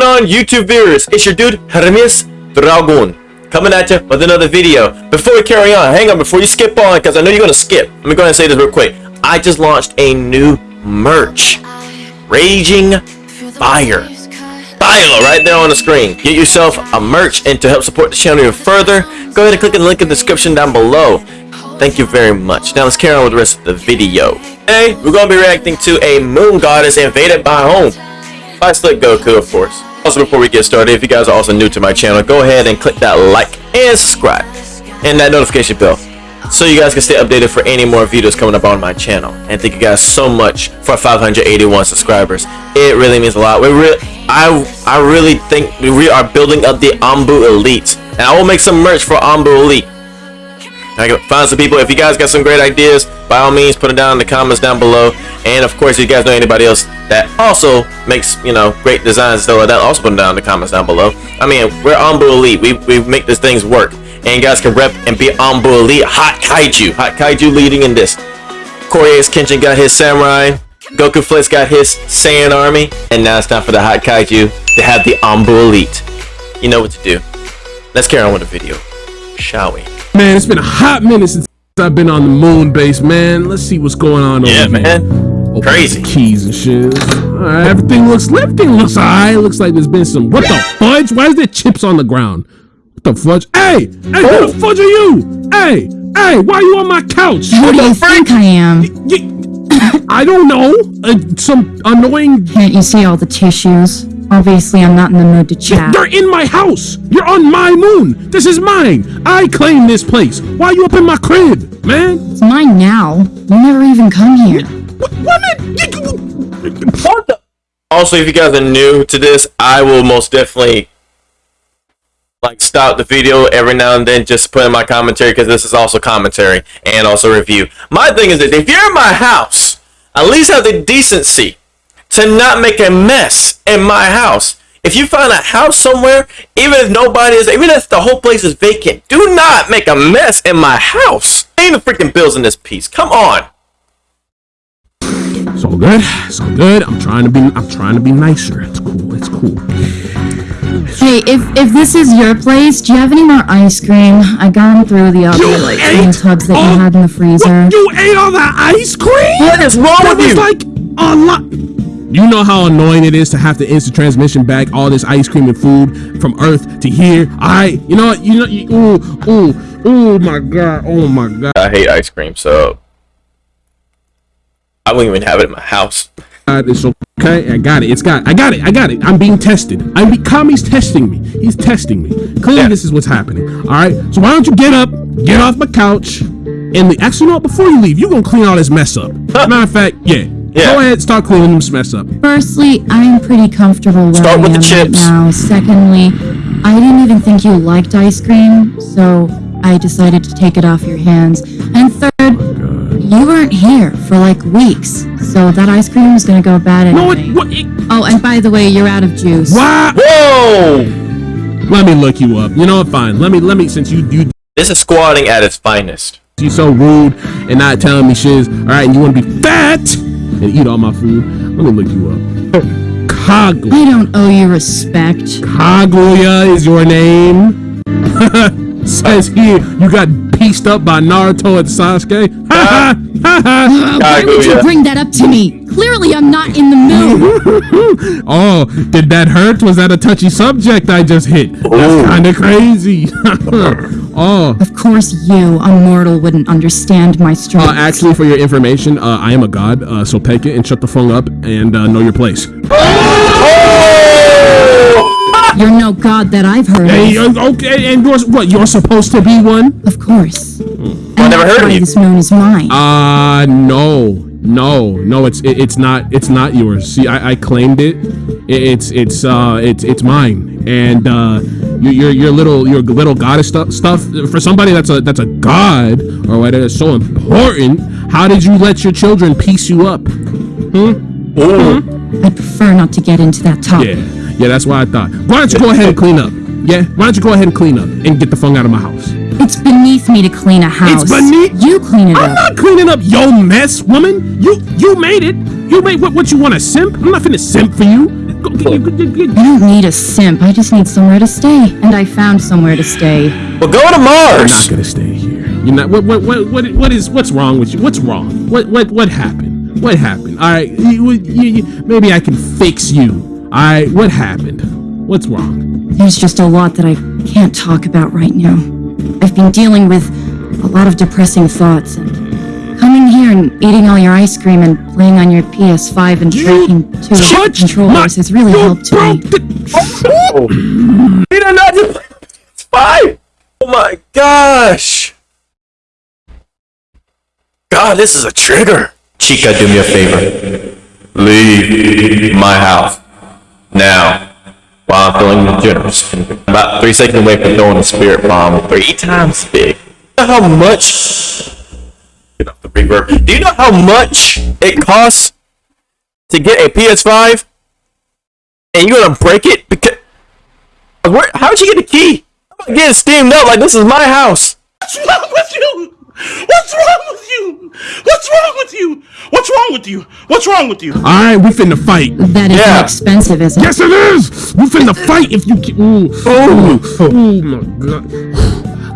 going on, YouTube viewers? It's your dude, Hermes Dragon, coming at you with another video. Before we carry on, hang on, before you skip on, because I know you're going to skip. Let me go ahead and say this real quick. I just launched a new merch. Raging Fire. Fire right there on the screen. Get yourself a merch and to help support the channel even further, go ahead and click the link in the description down below. Thank you very much. Now let's carry on with the rest of the video. Today, we're going to be reacting to a moon goddess invaded by home by Slick Goku, of course. Also, before we get started, if you guys are also new to my channel, go ahead and click that like and subscribe and that notification bell so you guys can stay updated for any more videos coming up on my channel. And thank you guys so much for 581 subscribers. It really means a lot. We really, I, I really think we are building up the Anbu Elite, and I will make some merch for Anbu Elite. I can find some people. If you guys got some great ideas, by all means, put them down in the comments down below. And of course, if you guys know anybody else that also makes, you know, great designs like that, also put them down in the comments down below. I mean, we're Anbu Elite. We, we make these things work. And you guys can rep and be Anbu Elite. Hot Kaiju. Hot Kaiju leading in this. Korya's Kenshin got his Samurai. Goku Flex got his Saiyan Army. And now it's time for the Hot Kaiju to have the Anbu Elite. You know what to do. Let's carry on with the video. Shall we? Man, it's been a hot minute since I've been on the moon base, man. Let's see what's going on yeah, over man. here. Open Crazy. keys and shit. Alright, everything looks everything looks alright. Looks like there's been some what the fudge? Why is there chips on the ground? What the fudge? Hey! Hey, Oh. who the fudge are you? Hey! Hey, why are you on my couch? Who do you think I am? You- I don't know. Uh, some annoying Can't you see all the tissues? Obviously, I'm not in the mood to chat. You're in my house. You're on my moon. This is mine. I claim this place. Why are you up in my crib, man? It's mine now. You never even come here. What? Woman? What the? Also, if you guys are new to this, I will most definitely like stop the video every now and then just put in my commentary because this is also commentary and also review. My thing is that if you're in my house, at least have the decency to not make a mess in my house. If you find a house somewhere, even if nobody is, even if the whole place is vacant, do not make a mess in my house. Paying the freaking bills in this piece. Come on. It's all good. It's all good. I'm trying to be. I'm trying to be nicer. It's cool. It's cool. Hey, if if this is your place, do you have any more ice cream? I gone through the other like little tubs that you had in the freezer. What? You ate all that ice cream? What is wrong That with was you? like a lot. You know how annoying it is to have to instant transmission back all this ice cream and food from Earth to here. I, you know, what? you know, you, ooh, ooh, oh my god, oh my god. I hate ice cream, so I wouldn't even have it in my house. It's okay. I got it. It's got. I got it. I got it. I'm being tested. I'm. Be, Kami's testing me. He's testing me. Clearly, Yeah. this is what's happening. All right. So why don't you get up, get off my couch, and the, actually, you know what? Before you leave, you're gonna clean all this mess up. Matter of fact, yeah. Yeah. Go ahead, start cleaning this mess up. Firstly, I'm pretty comfortable where Start I with the chips. right now. Secondly, I didn't even think you liked ice cream, so I decided to take it off your hands. And third, oh, you weren't here for like weeks, so that ice cream was gonna go bad No, anyway. it, what? It, Oh, and by the way, you're out of juice. why? Whoa! Let me look you up. You know what? Fine. Let me. Let me. Since you you This is squatting at its finest. You're so rude and not telling me shiz. All right, and you want to be fat and eat all my food. Let me look you up. Kaguya. I don't owe you respect. Kaguya is your name. Says here you got pieced up by Naruto and Sasuke. Ha ha ha ha. Why would you bring that up to me? Clearly, I'm not in the mood. Oh, did that hurt? Was that a touchy subject I just hit? Ooh. That's kind of crazy. oh, of course, you, a mortal, wouldn't understand my strength. uh, actually, for your information, uh, I am a god. Uh, so take it and shut the phone up and uh, know your place. You're no god that I've heard Hey, of. okay, and you're what? You're supposed to be one? Of course. I never heard of you. This moon is mine. Uh no, no, no. It's it, it's not it's not yours. See, I, I claimed it. It- It's it's uh it's it's mine. And uh, your your your little your little goddess stuff stuff for somebody that's a that's a god or whatever is so important. How did you let your children piece you up? Ooh. I prefer not to get into that topic. Yeah, yeah. That's why I thought. Why don't you go ahead and clean up? Yeah. Why don't you go ahead and clean up and get the funk out of my house? It's beneath me to clean a house. It's beneath- You clean it I'm up. not cleaning up your mess, woman. You you made it. You made what what you want a simp? I'm not finna simp for you. Go, get, get, get, get. I don't need a simp. I just need somewhere to stay. And I found somewhere to stay. Well, go to Mars! You're not gonna stay here. You're not. What? What? What? What? What is? What's wrong with you? What's wrong? What? What? What happened? What happened? All right. You, you, you, maybe I can fix you. All right. What happened? What's wrong? There's just a lot that I can't talk about right now. I've been dealing with a lot of depressing thoughts, and coming here and eating all your ice cream and playing on your PS5 and breaking two of the Touch controllers my- has really you helped broke me. the- He did not just it's five. Oh my gosh. God, this is a trigger. Chica, do me a favor. Leave my house. Now. While I'm feeling generous. About three seconds away from throwing a spirit bomb three times big. You know how much get off the reverb. Do you know how much it costs to get a PS5? And you're gonna break it because where, how'd you get the key? I'm getting steamed up like this is my house. What's wrong with you? What's wrong with you? What's wrong with you? What's wrong with you? What's wrong with you? All right. We finna fight. That isn't Yeah. expensive, isn't it? Yes, it is. We finna fight if you. Ki- ooh. Ooh. Oh my god.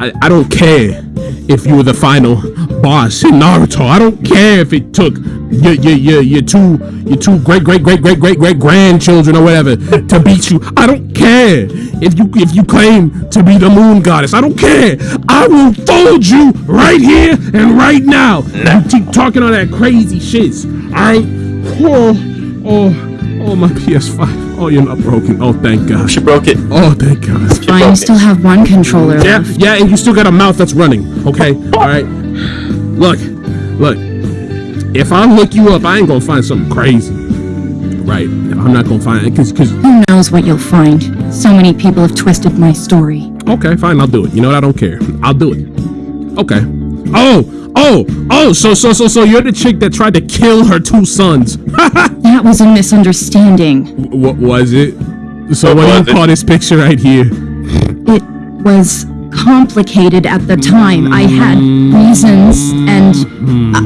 I, I don't care if you were the final boss in Naruto. I don't care if it took your your your, your two your two great great great great great great grandchildren or whatever to beat you. I don't care if you if you claim to be the moon goddess. I don't care. I will fold you right here and right now. You keep talking all that crazy shit. I oh oh oh my PS5. Oh, you're not broken. Oh, thank God. She broke it. Oh, thank God. Fine, you still have one controller Yeah, left. yeah, and you still got a mouth that's running. Okay, all right. Look, look. If I look you up, I ain't gonna find something crazy. Right? I'm not gonna find it because, because. Who knows what you'll find? So many people have twisted my story. Okay, fine. I'll do it. You know what? I don't care. I'll do it. Okay. Oh, oh, oh. So, so, so, so you're the chick that tried to kill her two sons. That was a misunderstanding. what was it? So, What what, do you call this picture right here? It was complicated at the time. I had reasons and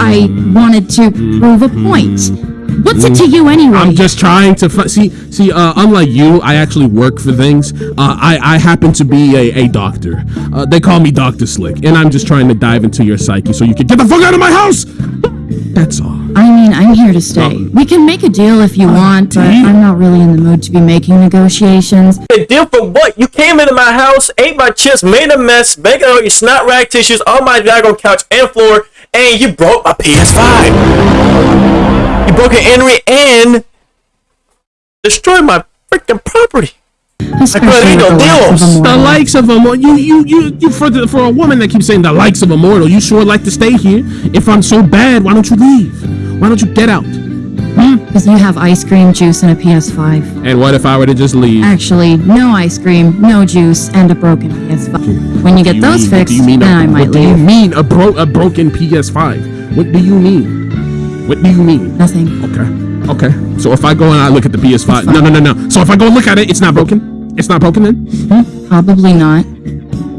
I wanted to prove a point. What's it to you anyway? I'm just trying to fi- see. See, uh, unlike you, I actually work for things. Uh, I I happen to be a, a doctor. Uh, they call me Doctor Slick, and I'm just trying to dive into your psyche so you can get the fuck out of my house. That's all. I mean, I'm here to stay. We can make a deal if you want, but deal? I'm not really in the mood to be making negotiations. A deal for what? You came into my house, ate my chips, made a mess, making all your snot rag tissues on my daggone couch and floor, and you broke my PS5. You broke it, Henry, and destroyed my freaking property. Especially ain't with no the likes of deals. The likes of a you you you you for the, for a woman that keeps saying the likes of immortal, you sure like to stay here. If I'm so bad, why don't you leave? Why don't you get out? Mm, because you have ice cream, juice, and a PS5. And what if I were to just leave? Actually, no ice cream, no juice, and a broken PS5. When you get you those mean? Fixed, you mean? then a, I might leave. what do you mean a bro a broken PS5? What do you mean? What do you mean? Nothing. Okay. Okay. So if I go and I look at the PS5, no, no, no, no. So if I go and look at it, it's not broken. It's not broken then. Hmm, probably not.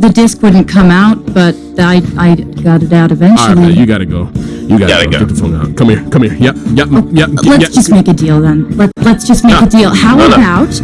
The disc wouldn't come out, but I I got it out eventually. right, man, you gotta go. You gotta, Gotta go. go. Get the phone out. Come here. Come here. Yep. Yep. Mm, yep. Let's yep. just make a deal then. Let, let's just make No. a ah. deal. How No, no. about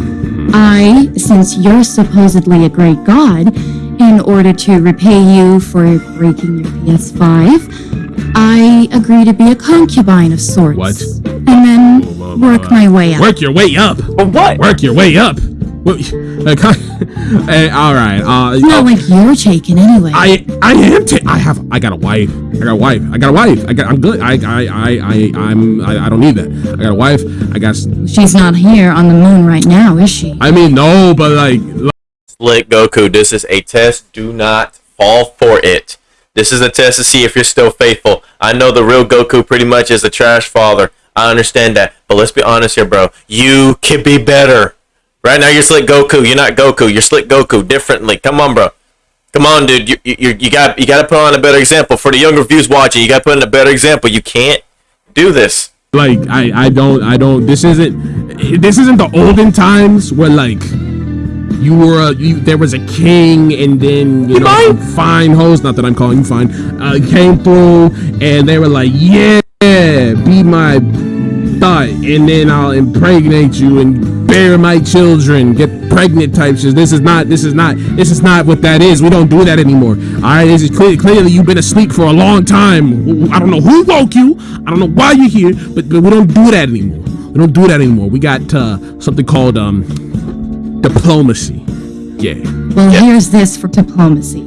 I, since you're supposedly a great god, in order to repay you for breaking your PS5, I agree to be a concubine of sorts. What? And then whoa, work my way up. Work your way up. But what? Work your way up. What? Like, hey, all right. Uh, Not oh, like you're taken anyway. I I am. ta- I have. I got a wife. I got a wife. I got a wife. I got. I'm good. I I I I I'm. I, I don't need that. I got a wife. I got. She's not here on the moon right now, is she? I mean, no, but like, Slick Goku, this is a test. Do not fall for it. This is a test to see if you're still faithful. I know the real Goku pretty much is a trash father. I understand that. But let's be honest here, bro. You could be better. Right now, you're Slick Goku. You're not Goku. You're Slick Goku differently. Come on, bro. Come on, dude. You, you, you got you got to put on a better example for the younger views watching. You got to put in a better example. You can't do this. like I I don't I don't. This isn't. This isn't the olden times where like. You were a, you, there was a king, and then you know fine hoes. Not that I'm calling you fine. Uh, came through, and they were like, "Yeah, be my thought, and then I'll impregnate you and bear my children, get pregnant type shit. This is not. This is not. This is not what that is. We don't do that anymore. All right. This is clear, clearly you've been asleep for a long time. I don't know who woke you. I don't know why you're here, but, but we don't do that anymore. We don't do that anymore. We got uh, something called um diplomacy. Yeah. Well, here's this for diplomacy.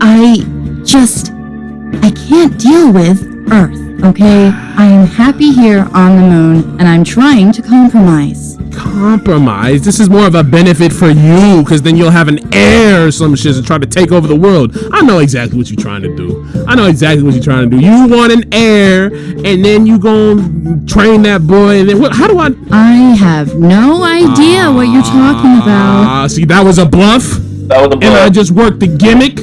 I just. I can't deal with Earth, okay? I am happy here on the moon, and I'm trying to compromise. compromise. This is more of a benefit for you, because then you'll have an heir or some shit to try to take over the world. I know exactly what you're trying to do. I know exactly what you're trying to do. You want an heir, and then you gonna train that boy, and then what? How do I? I have no idea what you're talking about. Ah, see, that was a bluff, That was a bluff. and I just worked the gimmick.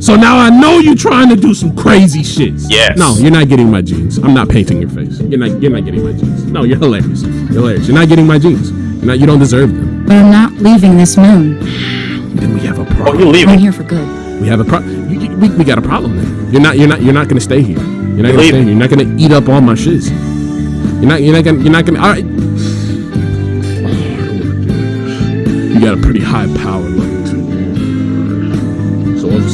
So now I know you're trying to do some crazy shit. Yes. No, you're not getting my jeans. I'm not painting your face. You're not. You're not getting my jeans. No, you're hilarious. You're hilarious. You're not getting my jeans. You're not. You don't deserve them. But I'm not leaving this moon. Then we have a Oh, problem. you I'm leaving? here for good. We have a pro. You, you- we, we got a problem then. You're not. You're not. You're not gonna stay here. You're not gonna leaving. stay here. You're not gonna eat up all my shiz. You're not. You're not gonna. You're not gonna. All right. You got a pretty high power level too.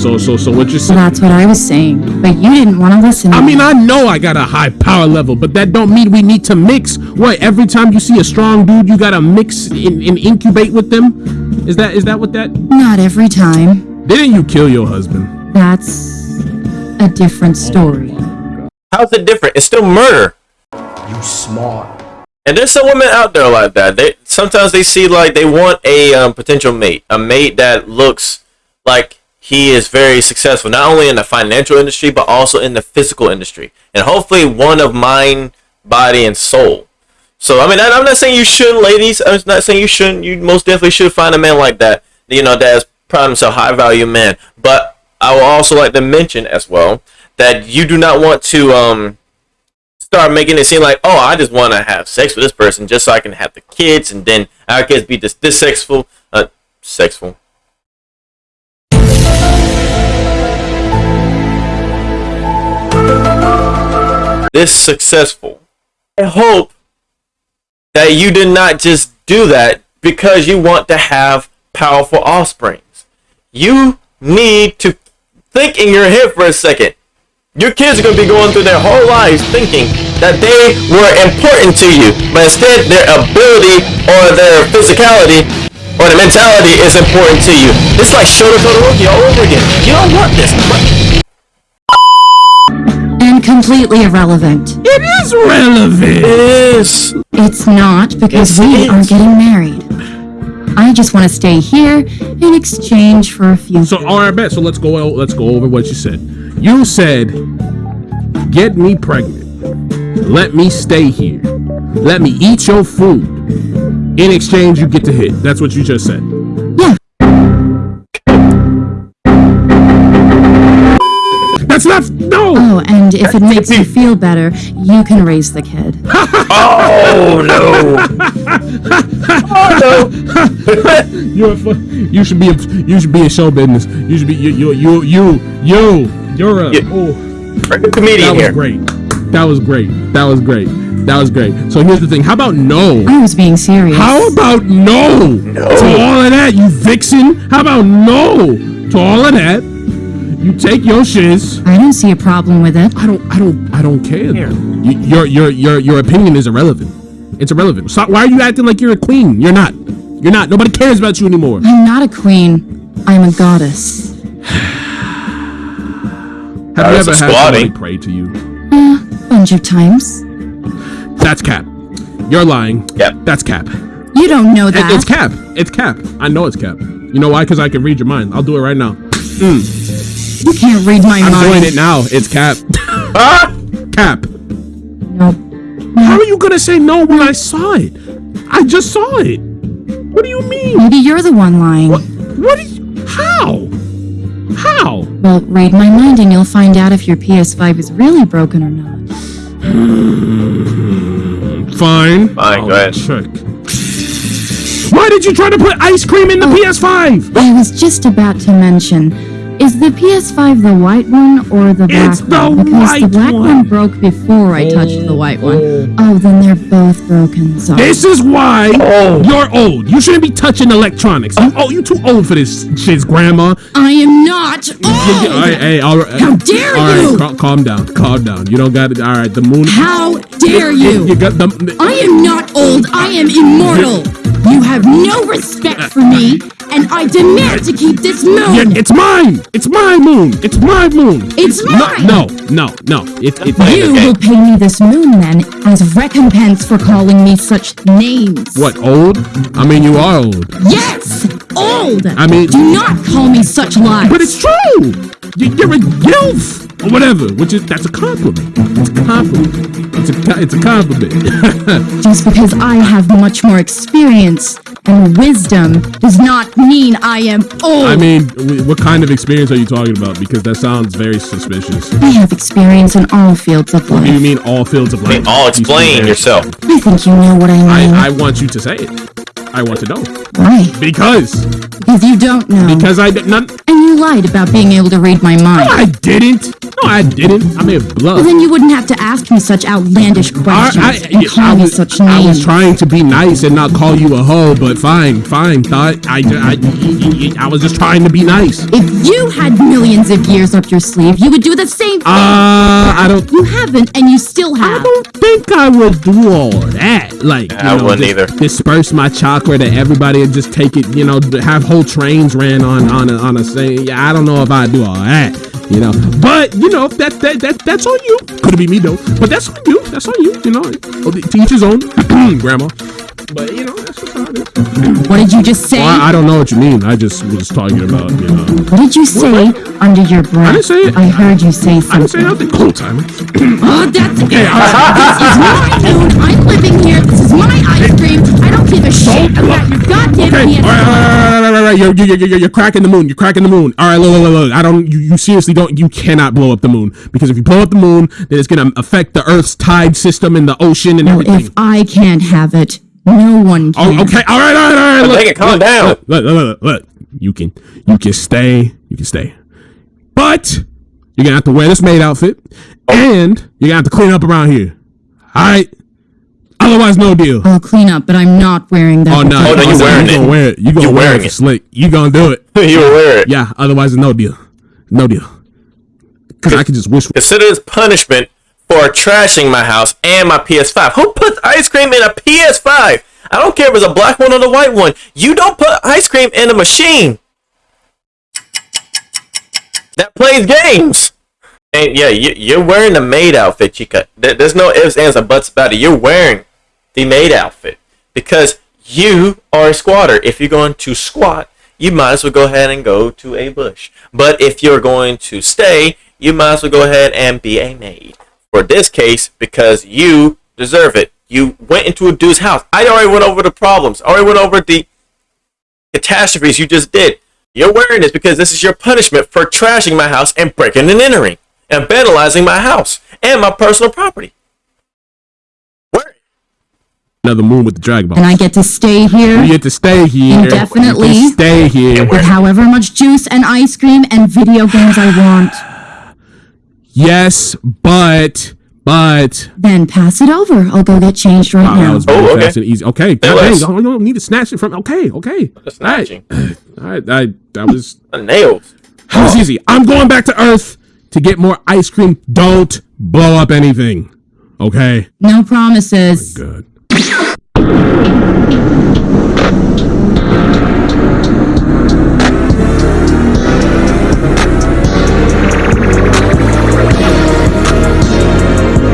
So so so so what you're So saying? that's what I was saying. But you didn't want to listen. I mean, I know I got a high power level, but that don't mean we need to mix. What? Every time you see a strong dude, you gotta mix and, and incubate with them. Is that is that what that? Not every time. Didn't you kill your husband? That's a different story. How's it different? It's still murder. You smart. And there's some women out there like that. They sometimes they see like they want a um, potential mate, a mate that looks like he is very successful, not only in the financial industry but also in the physical industry, and hopefully one of mind, body, and soul. So I mean, I'm not saying you shouldn't, ladies. I'm not saying you shouldn't. You most definitely should find a man like that. You know, that is proud himself, high value man. But I will also like to mention as well that you do not want to um start making it seem like, oh, I just want to have sex with this person just so I can have the kids, and then our kids be this this sexful, uh, sexful. This successful. I hope that you did not just do that because you want to have powerful offsprings. You need to think in your head for a second. Your kids are going to be going through their whole lives thinking that they were important to you, but instead their ability or their physicality or the mentality is important to you. It's like shoulder to the rookie all over again. You don't want this. But And completely irrelevant. It is relevant. it is. It's not because Yes, we it are is. getting married. I just want to stay here in exchange for a few. So all right, bet. So let's go. Let's go over what you said. You said, "Get me pregnant. Let me stay here. Let me eat your food. In exchange, you get to hit." That's what you just said. That's. No. Oh, and if it makes you feel better, you can raise the kid. Oh no. You're you should be a, you should be in show business. You should be you you you you you you're a Yeah. oh Bring a comedian that was here. great. That was great. That was great. That was great. So here's the thing. How about no? I was being serious. How about no? No. To all of that, you vixen. How about no? To all of that, you take your shiz. I don't see a problem with it. I don't. I don't. I don't care. though. You, your your your your opinion is irrelevant. It's irrelevant. So why are you acting like you're a queen? You're not. You're not. Nobody cares about you anymore. I'm not a queen. I'm a goddess. Have you ever had squatting. somebody pray to you? A bunch of times. That's cap. You're lying. Yep. That's cap. You don't know It- that. it's cap. It's cap. I know it's cap. You know why? Because I can read your mind. I'll do it right now. Mm. You can't read my mind. I'm doing it now. It's cap. Ah! cap. Nope. How are you gonna say no when I saw it? I just saw it. What do you mean? Maybe you're the one lying. What? What? Is, how? How? Well, read my mind and you'll find out if your PS5 is really broken or not. Fine. Fine, go ahead. Check. Why did you try to put ice cream in the PS5? I was just about to mention, Is the PS5 the white one or the black It's the white one? Because the black one. one. broke before I touched the oh. white one. Oh, then they're both broken. Sorry. This is why Oh. you're old. You shouldn't be touching electronics. You, oh, you're too old for this shit, grandma. I am not old. All right, hey, all right. How dare all right, you! cal- calm down, calm down. You don't got it. All right, the moon. How dare you? You got the. I am not old. I am immortal. You have no respect for me, and I demand to keep this moon. Yeah, it's mine. It's my moon. It's my moon. It's mine. No, no, no, no. It, it, You Okay. will pay me this moon then as recompense for calling me such names. what old? I mean, you are old. Yes, old. I mean- do not call me such lies. But it's true. You- You're a gilf or whatever, which is that's a compliment. It's a compliment. It's a it's a compliment. just because I have much more experience and wisdom does not mean I am old. I mean, what kind of experience are you talking about? Because that sounds very suspicious. I have experience in all fields of Do you mean all fields of I life? mean, all explain very- yourself. I think you know what I mean. I, I want you to say it. I want to know Why? because Because you don't know. because I did not. and you lied about being able to read my mind. I didn't. No, I didn't. I may have Well, then you wouldn't have to ask me such outlandish questions I, and call I me was, such I was trying to be nice and not call you a hoe, but fine, fine. Thought I, I, I, I was just trying to be nice. if you had millions of years up your sleeve, you would do the same thing. Uh, I don't. you haven't, and you still I have. don't think I would do all that. Like, I you know, wouldn't either. disperse my chakra to everybody and just take it. You know, have whole trains ran on on a, on a saying. Yeah, I don't know if I do all that. You know, but you know that that that that's on you. Could be me though, but that's on you. That's on you. You know, oh, to each his own, grandma. But you know, that's just how it is. What did you just say? Well, I, I don't know what you mean. I just was talking about, you know. what did you say under your breath? didn't say it. I heard you say I didn't say nothing. Cool timing. Oh, that's it. this is my moon. I'm living here. This is my ice cream. I don't give a shit about your goddamn Okay, PS5. all right, all right, all right, all right, all right. You're, you're, you're, you're cracking the moon. You're cracking the moon. All right, look, look, look, look. I don't. You, you seriously don't. You cannot blow up the moon because if you blow up the moon, then it's gonna affect the Earth's tide system and the ocean and Well, everything. if I can't have it, no one oh, can. Oh, okay. All right, all right, all right. Look, Make it calm look, down. Look, look, look, look, look. You can, you can stay. You can stay, but you're gonna have to wear this maid outfit, and you're gonna have to clean up around here. All right. Otherwise, no deal. I'll clean up, but I'm not wearing that. Oh no! Oh, no, you wearing you it. gonna wear it? You gonna You wear wearing it for it. slick? You gonna do it? you wear it. Yeah. Otherwise, no deal. No deal. Because I could just wish. Consider this punishment for trashing my house and my PS5. Who puts ice cream in a PS5? I don't care if it's a black one or the white one. You don't put ice cream in a machine that plays games. And yeah, you, you're wearing the maid outfit, Chica. There- There's no ifs, ands, or buts about it. You're wearing the maid outfit because you are a squatter. If you're going to squat, you might as well go ahead and go to a bush. But if you're going to stay, you might as well go ahead and be a maid. For this case, because you deserve it. You went into a dude's house. I already went over the problems. I already went over the catastrophes you just did. You're wearing this because this is your punishment for trashing my house and breaking and entering and vandalizing my house and my personal property. Wear it. Another moon with the dragon ball. And I get to stay here You get to stay here. Indefinitely. You can stay here. with however much juice and ice cream and video games I want. Yes, but but Then pass it over. I'll go get changed right Wow, that now. was very Oh, okay. fast and easy. Okay, That hey, was- you don't- don't need to snatch it from. Okay, okay. Snatching. All right, I, that was The nails. that was easy. I'm going back to Earth to get more ice cream. Don't blow up anything. Okay. No promises. Good.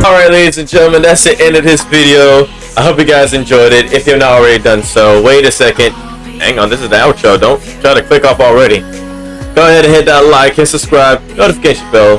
Alright, ladies and gentlemen, that's the end of this video. I hope you guys enjoyed it. If you're not already done so, wait a second. Hang on, this is the outro. Don't try to click off already. Go ahead and hit that like, hit subscribe, notification bell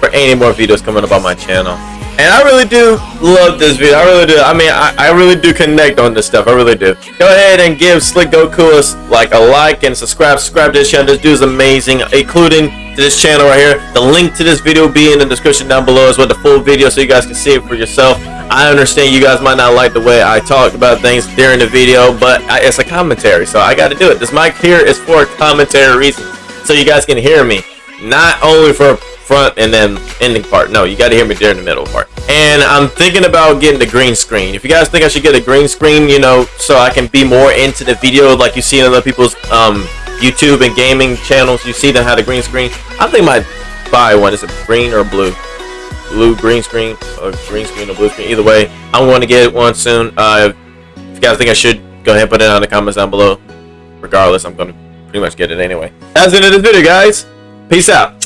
for any more videos coming up on my channel. And I really do love this video. I really do. I mean, I, I really do connect on this stuff. I really do. Go ahead and give Slick Goku a, like a like and subscribe. Subscribe to this channel. This dude is amazing, including to this channel right here. The link to this video will be in the description down below as well. The full video so you guys can see it for yourself. I understand you guys might not like the way I talk about things during the video, but I, it's a commentary, so I got to do it. This mic here is for commentary reason, so you guys can hear me. not only for front and then ending part. No, you got to hear me during the middle part. And I'm thinking about getting the green screen. If you guys think I should get a green screen, you know, so I can be more into the video like you see in other people's um, YouTube and gaming channels, you see them have the green screen. I think I might buy one. Is it green or blue? Blue green screen or green screen or blue screen. Either way, I'm going to get one soon. Uh, if you guys think I should, go ahead and put it down in the comments down below. Regardless, I'm going to pretty much get it anyway. That's the end of this video, guys. Peace out.